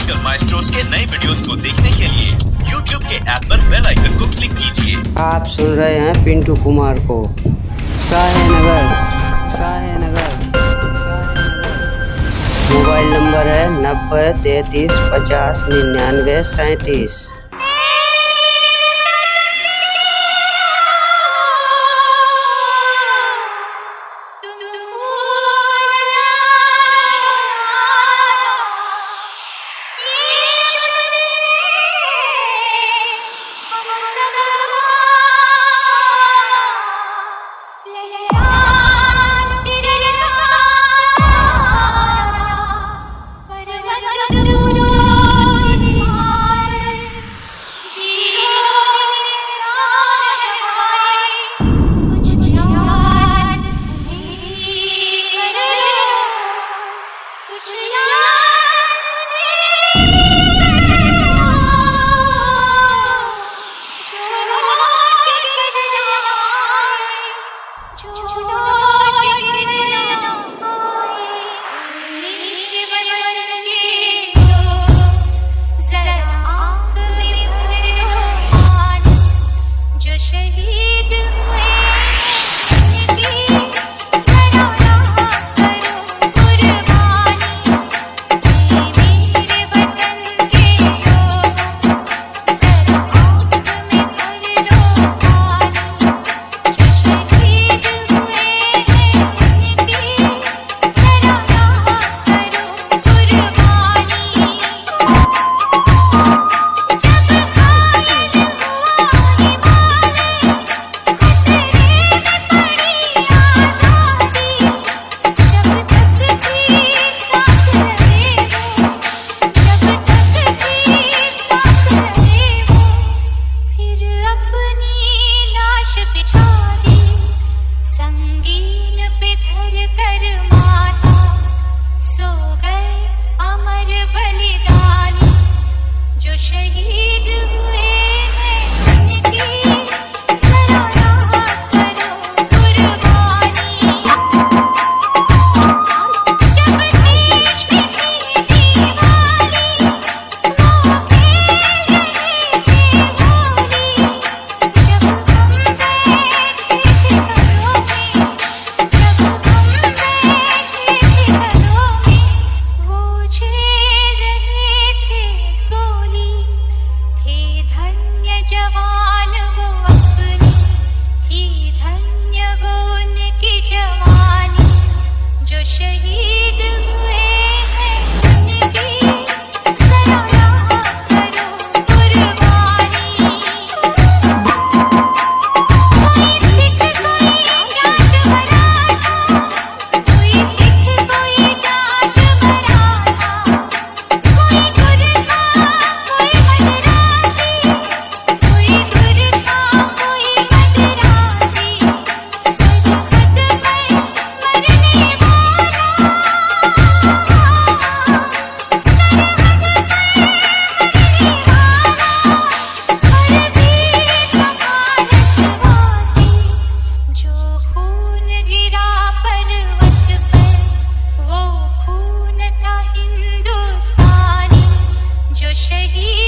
Musical maestros के नए videos को देखने के लिए YouTube के ऐप पर बेल आइकन को क्लिक कीजिए। आप सुन रहे हैं पिंटू कुमार को। साहे नगर साहे नगर मोबाइल नंबर है नब्बे, तैतीस, पचास, निन्यानवे, सैंतीस। Baby